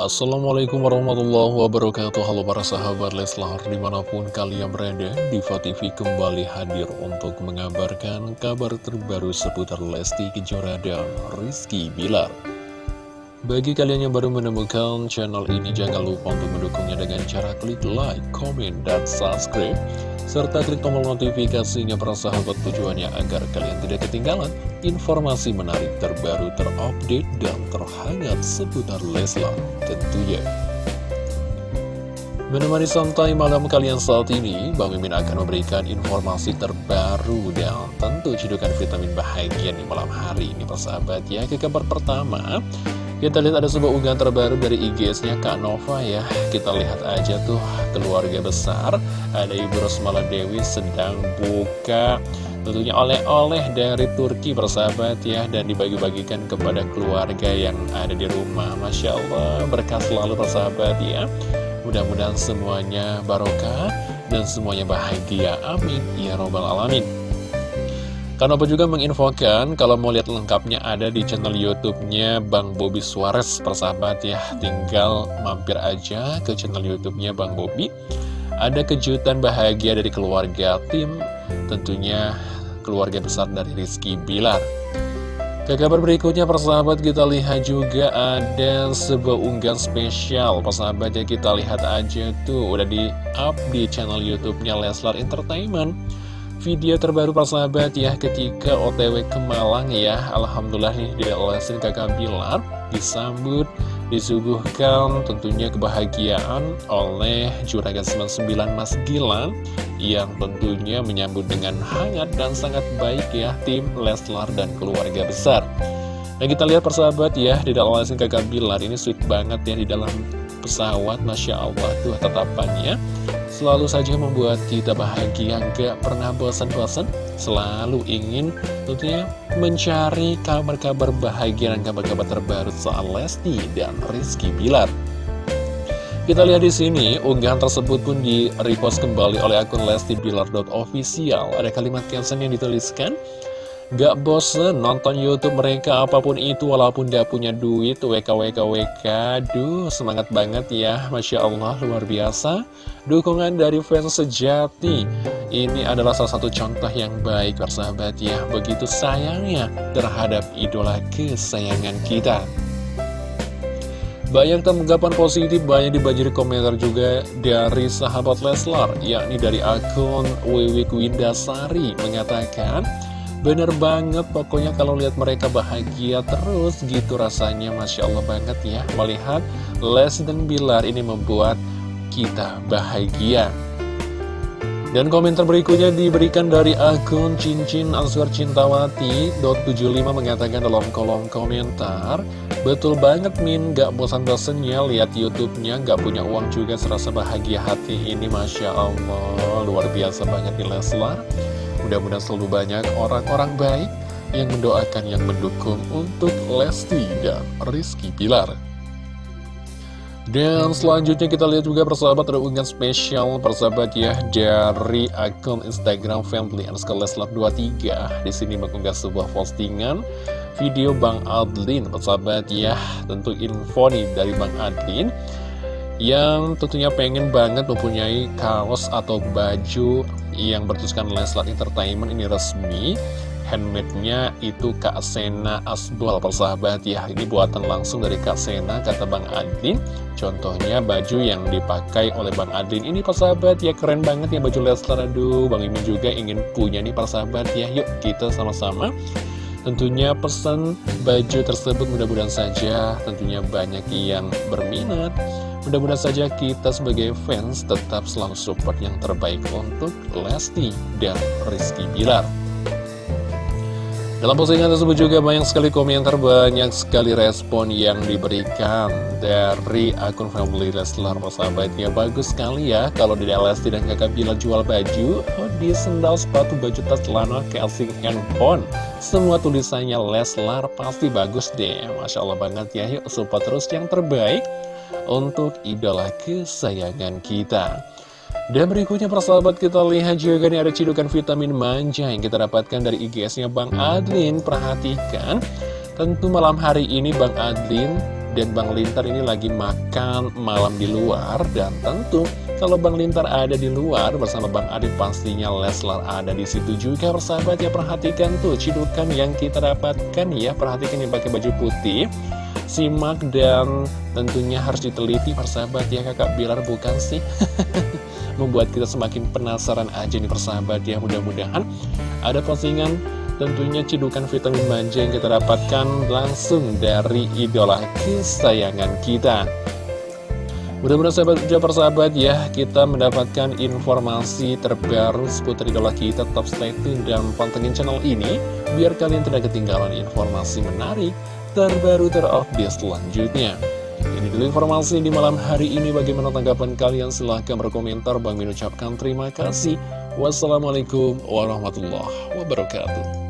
Assalamualaikum warahmatullahi wabarakatuh. Halo para sahabat Leslar Di mana pun kalian berada Diva TV kembali hadir untuk mengabarkan kabar terbaru seputar Lesti Kejora dan Rizky Bilar. Bagi kalian yang baru menemukan channel ini Jangan lupa untuk mendukungnya dengan cara klik like, comment, dan subscribe serta klik tombol notifikasinya para sahabat tujuannya agar kalian tidak ketinggalan informasi menarik terbaru terupdate dan terhangat seputar Leslar tentunya. Menemani santai malam kalian saat ini, Bang Mimin akan memberikan informasi terbaru dan tentu cedukan vitamin bahagia di malam hari ini persahabat ya. Ke kabar pertama, kita lihat ada sebuah unggahan terbaru dari IG-nya Kak Nova ya. Kita lihat aja tuh keluarga besar Ada Ibu Rosmala Dewi sedang buka Tentunya oleh-oleh dari Turki bersahabat ya Dan dibagi-bagikan kepada keluarga yang ada di rumah. Masya Allah berkah selalu bersahabat ya. Mudah-mudahan semuanya barokah dan semuanya bahagia. Amin. Ya Robbal Alamin Kanopo juga menginfokan kalau mau lihat lengkapnya ada di channel YouTube-nya Bang Bobby Suarez persahabat ya. Tinggal mampir aja ke channel YouTube-nya Bang Bobby. Ada kejutan bahagia dari keluarga tim, tentunya keluarga besar dari Rizky Bilar. Ke kabar berikutnya persahabat kita lihat juga ada sebuah unggahan spesial Persahabat ya kita lihat aja tuh udah di up di channel YouTube-nya Leslar Entertainment video terbaru persahabat ya ketika otw ke Malang ya. Alhamdulillah nih di lesin kakak Bilar disambut disuguhkan tentunya kebahagiaan oleh Juragan 99 Mas Gilang yang tentunya menyambut dengan hangat dan sangat baik ya tim Leslar dan keluarga besar. Nah kita lihat persahabat ya di dalam lesin kakak Bilar ini sweet banget ya di dalam pesawat Masya Allah tuh tatapannya selalu saja membuat kita bahagia Gak pernah bosan-bosan Selalu ingin tentunya mencari kabar-kabar bahagia dan kabar-kabar terbaru soal Lesti dan Rizky Bilar. Kita lihat di sini, unggahan tersebut pun di-repost kembali oleh akun Lesti Bilar.official. Ada kalimat caption yang dituliskan, Gak bosen nonton Youtube mereka apa pun itu walaupun gak punya duit WKWKWK Duh semangat banget ya. Masya Allah luar biasa. Dukungan dari fans sejati. Ini adalah salah satu contoh yang baik persahabat ya. Begitu sayangnya terhadap idola kesayangan kita. Banyak tanggapan positif, banyak dibanjiri komentar juga dari sahabat Leslar, yakni dari akun Wiwik Windasari mengatakan, Bener banget, pokoknya kalau lihat mereka bahagia terus gitu rasanya Masya Allah banget ya. Melihat Les dan Bilar ini membuat kita bahagia. Dan komentar berikutnya diberikan dari akun Cincin Answer Cintawati 75 mengatakan dalam kolom komentar Betul banget Min, gak bosan-bosannya lihat YouTube-nya, gak punya uang juga serasa bahagia hati ini Masya Allah. Luar biasa banget di Leslar Mudah-mudahan selalu banyak orang-orang baik yang mendoakan, yang mendukung untuk Lesti dan Rizky Pilar. Dan selanjutnya kita lihat juga persahabat ada unggahan spesial persahabat ya dari akun Instagram Family underscore Leslar 23 di sini mengunggah sebuah postingan video Bang Adlin persahabat ya. Tentu info nih dari Bang Adlin yang tentunya pengen banget mempunyai kaos atau baju yang bertuliskan Leslar Entertainment ini resmi. Handmade-nya itu Kak Sena Asbal persahabat ya. Ini buatan langsung dari Kak Sena kata Bang Adin. Contohnya baju yang dipakai oleh Bang Adin ini persahabat ya. Keren banget ya baju Leslar aduh Bang Imin juga ingin punya nih persahabat ya. Yuk kita sama-sama tentunya pesan baju tersebut mudah-mudahan saja tentunya banyak yang berminat Mudah-mudahan saja kita sebagai fans tetap selalu support yang terbaik untuk Lesti dan Rizky Bilar. Dalam postingan tersebut juga banyak sekali komentar, banyak sekali respon yang diberikan dari akun family Leslar persahabatnya. Bagus sekali ya kalau di Lesti dan kakak Bila jual baju, hoodie, sendal, sepatu, baju tas, celana, casing, handphone. Semua tulisannya Leslar pasti bagus deh. Masya Allah banget ya, yuk support terus yang terbaik untuk idola kesayangan kita. Dan berikutnya persahabat kita lihat juga nih ada cidukan vitamin manja yang kita dapatkan dari IGS-nya Bang Adlin. Perhatikan, tentu malam hari ini Bang Adlin Dan Bang Lintar ini lagi makan malam di luar. Dan tentu kalau Bang Lintar ada di luar bersama Bang Adit pastinya Leslar ada di situ juga persahabat. Ya Perhatikan tuh cidukan yang kita dapatkan ya. Perhatikan yang pakai baju putih Simak dan tentunya harus diteliti persahabat ya kakak Bilar bukan sih Membuat kita semakin penasaran aja nih persahabat ya. Mudah-mudahan ada postingan tentunya cidukan vitamin manja yang kita dapatkan langsung dari idola kesayangan kita. Mudah-mudahan sahabat juga persahabat ya Kita mendapatkan informasi terbaru seputar idola kita. Tetap stay tune dan pantengin channel ini Biar kalian tidak ketinggalan informasi menarik Terbaru terupdate selanjutnya ini dulu informasi di malam hari ini. Bagaimana tanggapan kalian? Silahkan berkomentar. Bang Min ucapkan terima kasih. Wassalamualaikum warahmatullahi wabarakatuh.